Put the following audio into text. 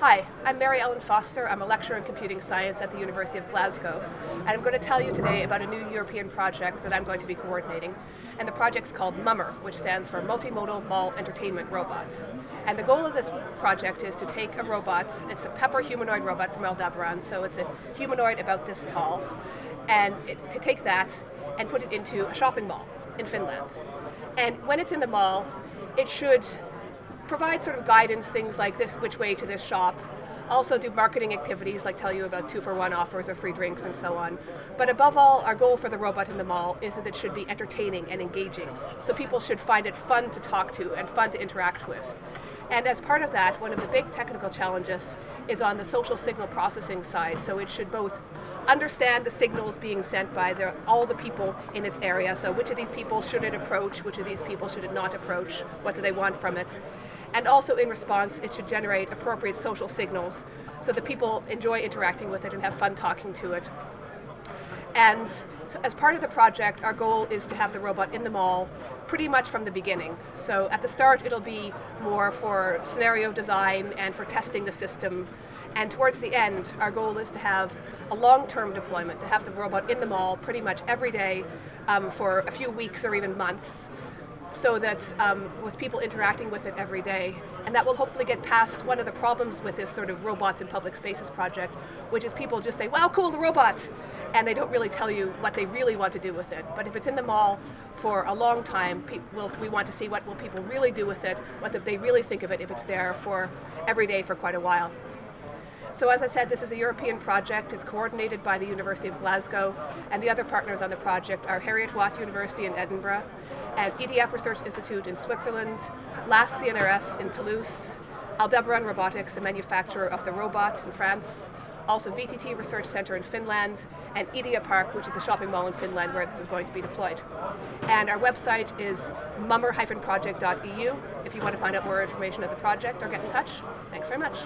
Hi, I'm Mary Ellen Foster. I'm a lecturer in computing science at the University of Glasgow. And I'm going to tell you today about a new European project that I'm going to be coordinating. And the project's called MUMMER, which stands for Multimodal Mall Entertainment Robots. And the goal of this project is to take a robot, it's a Pepper humanoid robot from Aldebaran, so it's a humanoid about this tall, and it, to take that and put it into a shopping mall in Finland. And when it's in the mall, it should provide sort of guidance, things like this, which way to this shop. Also do marketing activities like tell you about two for one offers or free drinks and so on. But above all, our goal for the robot in the mall is that it should be entertaining and engaging. So people should find it fun to talk to and fun to interact with. And as part of that, one of the big technical challenges is on the social signal processing side. So it should both understand the signals being sent by the, all the people in its area. So which of these people should it approach, which of these people should it not approach, what do they want from it. And also in response, it should generate appropriate social signals so that people enjoy interacting with it and have fun talking to it. And so as part of the project, our goal is to have the robot in the mall pretty much from the beginning. So at the start, it'll be more for scenario design and for testing the system. And towards the end, our goal is to have a long-term deployment, to have the robot in the mall pretty much every day um, for a few weeks or even months so that um, with people interacting with it every day, and that will hopefully get past one of the problems with this sort of robots in public spaces project, which is people just say, wow, cool, the robot, and they don't really tell you what they really want to do with it. But if it's in the mall for a long time, we'll, we want to see what will people really do with it, what they really think of it if it's there for every day for quite a while. So as I said, this is a European project. It's coordinated by the University of Glasgow, and the other partners on the project are Heriot-Watt University in Edinburgh, and Idiap Research Institute in Switzerland, LAAS CNRS in Toulouse, Aldebaran Robotics, the manufacturer of the robot in France, also VTT Research Center in Finland, and Ideapark, which is a shopping mall in Finland where this is going to be deployed. And our website is mummer-project.eu if you want to find out more information of the project or get in touch. Thanks very much.